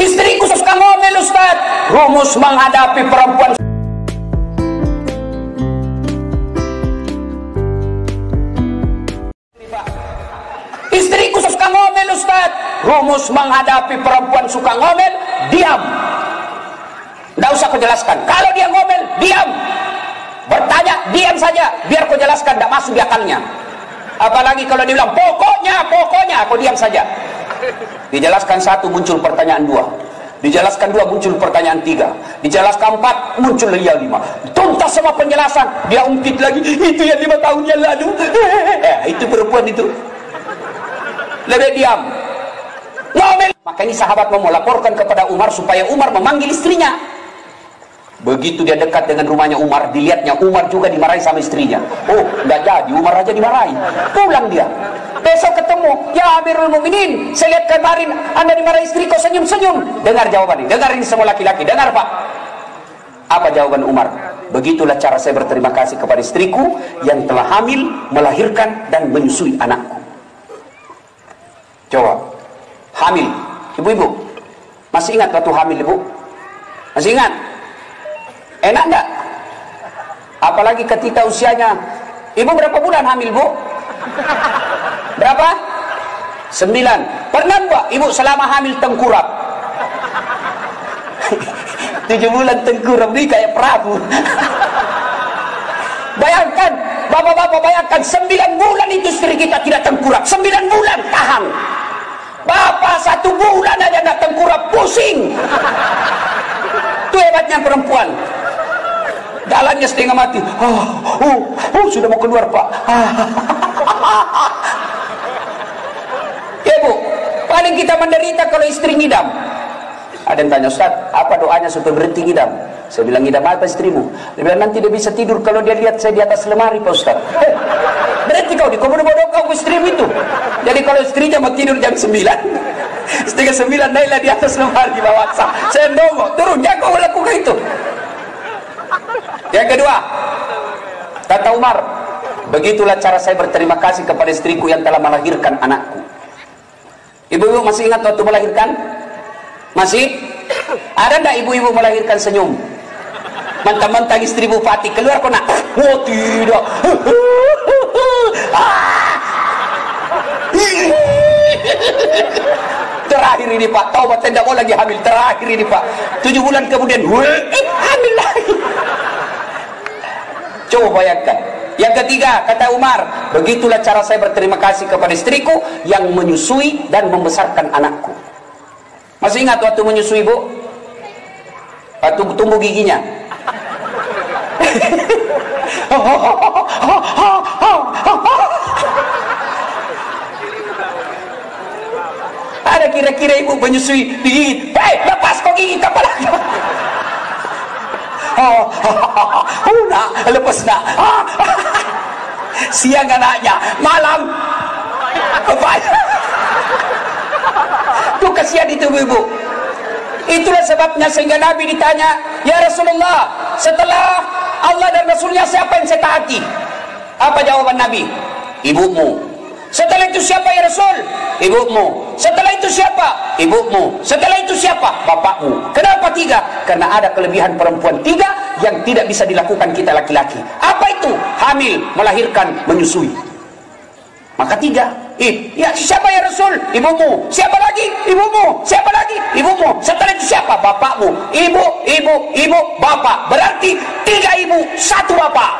Istriku suka ngomel Ustaz. Rumus menghadapi perempuan Istriku suka ngomel Ustaz. Rumus menghadapi perempuan suka ngomel, diam. Tidak usah kau jelaskan. Kalau dia ngomel, diam. Bertanya, diam saja. Biar kau jelaskan, tidak masuk di akalnya. Apalagi kalau dia bilang, pokoknya, pokoknya, kau diam saja. Dijelaskan satu, muncul pertanyaan dua. Dijelaskan dua, muncul pertanyaan tiga. Dijelaskan empat, muncul yang lima. Tuntas semua penjelasan. Dia ungkit lagi, itu yang lima tahun yang lalu. Eh, itu perempuan itu. Lebih diam. Ngomel. Maka ini sahabat mau melaporkan kepada Umar supaya Umar memanggil istrinya. Begitu dia dekat dengan rumahnya Umar, dilihatnya Umar juga dimarahi sama istrinya. Oh, nggak jadi, Umar aja dimarahi. Pulang dia. Besok ketemu, ya Amirul Mukminin, saya lihat kemarin Anda dimarahi istri kok senyum-senyum. Dengar jawabannya, dengar ini semua laki-laki, dengar Pak. Apa jawaban Umar? Begitulah cara saya berterima kasih kepada istriku yang telah hamil, melahirkan dan menyusui anakku. Coba, hamil, ibu-ibu, masih ingat waktu hamil ibu? Masih ingat? Enak enggak? Apalagi ketika usianya Ibu berapa bulan hamil bu? Berapa? Sembilan Pernah enggak ibu selama hamil tengkurap? Tujuh bulan tengkurap ini kayak perahu Bayangkan Bapak-bapak bayangkan Sembilan bulan itu istri kita tidak tengkurap Sembilan bulan tahan Bapak satu bulan aja tidak tengkurap Pusing Itu hebatnya perempuan jalannya setengah mati. Oh, oh, oh sudah mau keluar pak. Ya bu paling kita menderita kalau istri ngidam. Ada yang tanya Ustaz apa doanya supaya berhenti ngidam? Saya bilang ngidam apa istrimu? Dia bilang nanti dia bisa tidur kalau dia lihat saya di atas lemari Pak Ustaz. Eh, berarti kau di bodoh-bodoh kau istrimu itu. Jadi kalau istrinya mau tidur jam 9 setengah 9 naiklah di atas lemari bawah saya nongok turun jangan kau lakukan itu yang kedua, kata Umar, begitulah cara saya berterima kasih kepada istriku yang telah melahirkan anakku. Ibu-ibu masih ingat waktu melahirkan? Masih? Ada enggak ibu-ibu melahirkan senyum? Mentang-mentang istri bupati keluar kok nak? Oh tidak. Terakhir ini Pak, taubat tidak mau lagi hamil. Terakhir ini Pak, tujuh bulan kemudian. Coba bayangkan. Yang ketiga, kata Umar, begitulah cara saya berterima kasih kepada istriku yang menyusui dan membesarkan anakku. Masih ingat waktu menyusui, Bu? Waktu tumbuh giginya. Ada kira-kira ibu menyusui digigit. Hei, lepas kok gigi kepala. Oh, oh, nak, lepas nak. Siang anaknya, malam kepala. Itu kasihan itu ibu. Itulah sebabnya sehingga Nabi ditanya, Ya Rasulullah, setelah Allah dan Rasulnya siapa yang saya taati? Apa jawaban Nabi? Ibumu. Setelah itu siapa ya Rasul? Ibumu. Setelah itu siapa? Ibumu. Setelah itu siapa? Bapakmu. Kenapa tiga? Karena ada kelebihan perempuan tiga yang tidak bisa dilakukan kita laki-laki. Apa itu? Hamil, melahirkan, menyusui. Maka tiga. Eh, ya siapa ya Rasul? Ibumu. Siapa lagi? Ibumu. Siapa lagi? Ibumu. Setelah itu siapa? Bapakmu. Ibu, ibu, ibu, bapak. Berarti tiga ibu, satu bapak.